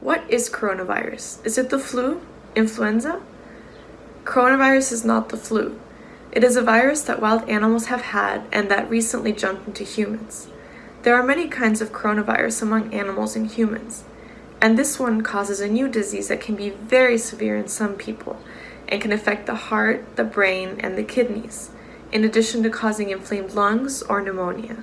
What is coronavirus? Is it the flu? Influenza? Coronavirus is not the flu. It is a virus that wild animals have had and that recently jumped into humans. There are many kinds of coronavirus among animals and humans, and this one causes a new disease that can be very severe in some people and can affect the heart, the brain, and the kidneys, in addition to causing inflamed lungs or pneumonia.